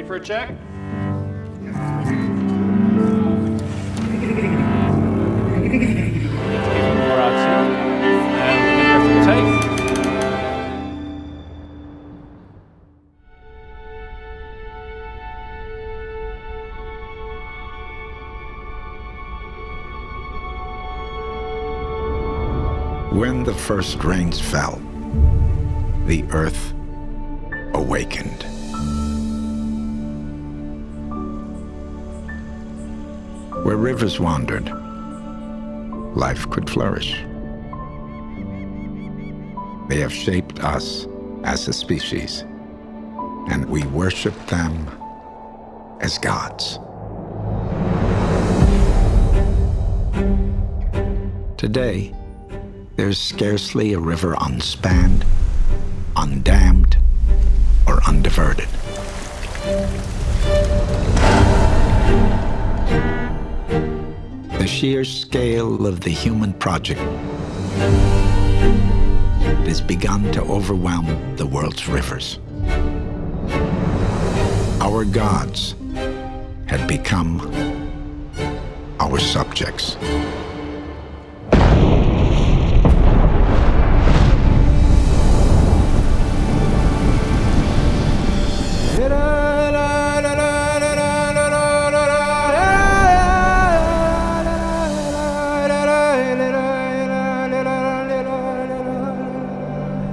ready for a check? When the first rains fell, the earth awakened. Where rivers wandered, life could flourish. They have shaped us as a species, and we worship them as gods. Today, there's scarcely a river unspanned, sheer scale of the human project it has begun to overwhelm the world's rivers. Our gods had become our subjects.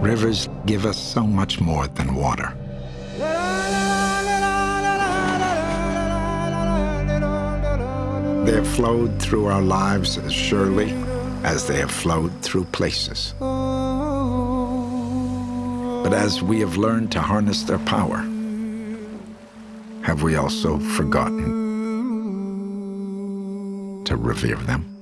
Rivers give us so much more than water. They have flowed through our lives as surely as they have flowed through places. But as we have learned to harness their power, have we also forgotten to revere them?